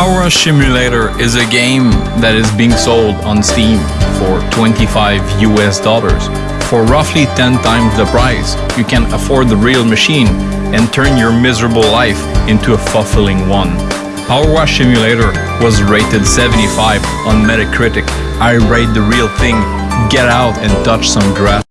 Power Wash Simulator is a game that is being sold on Steam for 25 US dollars. For roughly 10 times the price, you can afford the real machine and turn your miserable life into a fulfilling one. Power Wash Simulator was rated 75 on Metacritic. I rate the real thing. Get out and touch some grass.